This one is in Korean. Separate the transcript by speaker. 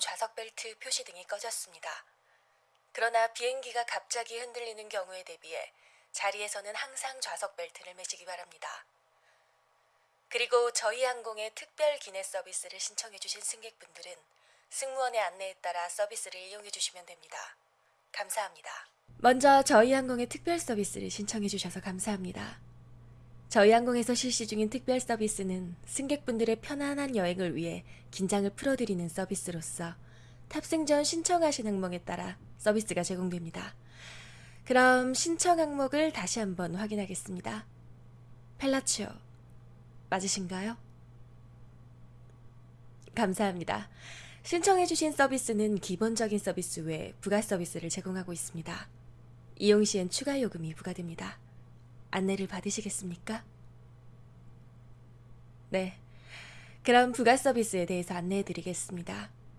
Speaker 1: 좌석 벨트 표시 등이 꺼졌습니다. 그러나 비행기가 갑자기 흔들리는 경우에 대비해 자리에서는 항상 좌석 벨트를 매시기 바랍니다. 그리고 저희 항공의 특별 기내 서비스를 신청해 주신 승객분들은 승무원의 안내에 따라 서비스를 이용해 주시면 됩니다. 감사합니다. 먼저 저희 항공의 특별 서비스를 신청해 주셔서 감사합니다. 저희 항공에서 실시 중인 특별 서비스는 승객분들의 편안한 여행을 위해 긴장을 풀어드리는 서비스로서 탑승 전 신청하신 항목에 따라 서비스가 제공됩니다. 그럼 신청 항목을 다시 한번 확인하겠습니다. 펠라치오 맞으신가요? 감사합니다. 신청해주신 서비스는 기본적인 서비스 외 부가 서비스를 제공하고 있습니다. 이용 시엔 추가 요금이 부과됩니다. 안내를 받으시겠습니까? 네. 그럼 부가 서비스에 대해서 안내해 드리겠습니다.